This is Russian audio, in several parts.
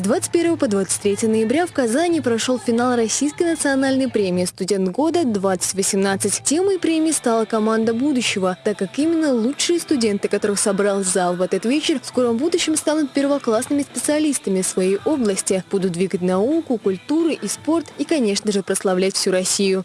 С 21 по 23 ноября в Казани прошел финал Российской национальной премии «Студент года-2018». Темой премии стала команда будущего, так как именно лучшие студенты, которых собрал зал в этот вечер, в скором будущем станут первоклассными специалистами своей области, будут двигать науку, культуру и спорт и, конечно же, прославлять всю Россию.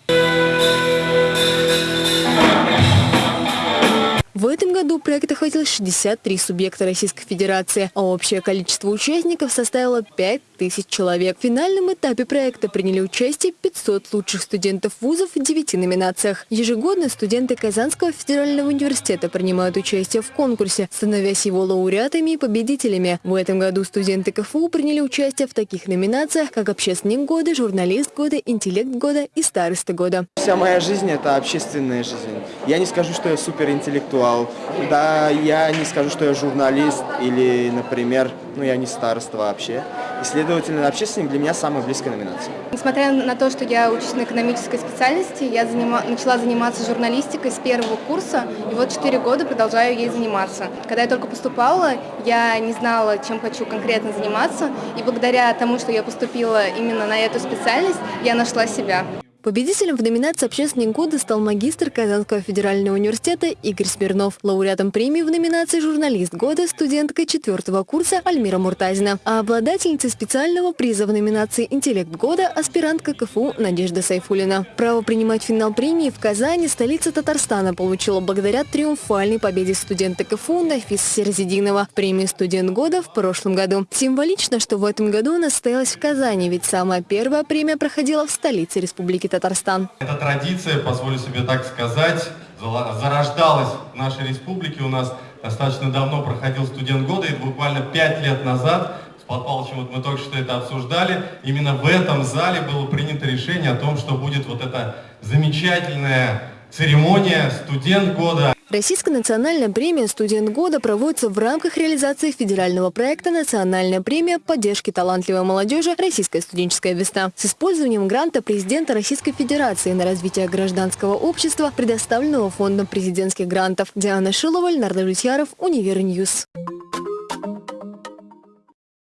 Охватил 63 субъекта Российской Федерации, а общее количество участников составило 5 тысяч человек. В финальном этапе проекта приняли участие 500 лучших студентов вузов в 9 номинациях. Ежегодно студенты Казанского федерального университета принимают участие в конкурсе, становясь его лауреатами и победителями. В этом году студенты КФУ приняли участие в таких номинациях, как «Общественник года», «Журналист года», «Интеллект года» и «Староста года». Вся моя жизнь – это общественная жизнь. Я не скажу, что я суперинтеллектуал, да, я не скажу, что я журналист или, например, ну я не староста вообще. И, следовательно, общественник для меня самая близкая номинация. Несмотря на то, что я учусь на экономической специальности, я занима... начала заниматься журналистикой с первого курса, и вот четыре года продолжаю ей заниматься. Когда я только поступала, я не знала, чем хочу конкретно заниматься, и благодаря тому, что я поступила именно на эту специальность, я нашла себя. Победителем в номинации «Общественник года» стал магистр Казанского федерального университета Игорь Смирнов. Лауреатом премии в номинации «Журналист года» студентка четвертого курса Альмира Муртазина. А обладательницей специального приза в номинации «Интеллект года» аспирантка КФУ Надежда Сайфулина. Право принимать финал премии в Казани столица Татарстана получила благодаря триумфальной победе студента КФУ Нафиса Серзидинова. Премия «Студент года» в прошлом году. Символично, что в этом году она состоялась в Казани, ведь самая первая премия проходила в столице Республики Татарстан. Эта традиция, позволю себе так сказать, зарождалась в нашей республике. У нас достаточно давно проходил студент года, и буквально пять лет назад с Павлом Павловичем вот мы только что это обсуждали. Именно в этом зале было принято решение о том, что будет вот эта замечательная церемония «Студент года». Российская национальная премия «Студент года» проводится в рамках реализации федерального проекта «Национальная премия поддержки талантливой молодежи. Российская студенческая весна» с использованием гранта президента Российской Федерации на развитие гражданского общества, предоставленного Фондом президентских грантов. Диана Шилова, Ленар Давлетьяров, Универ News.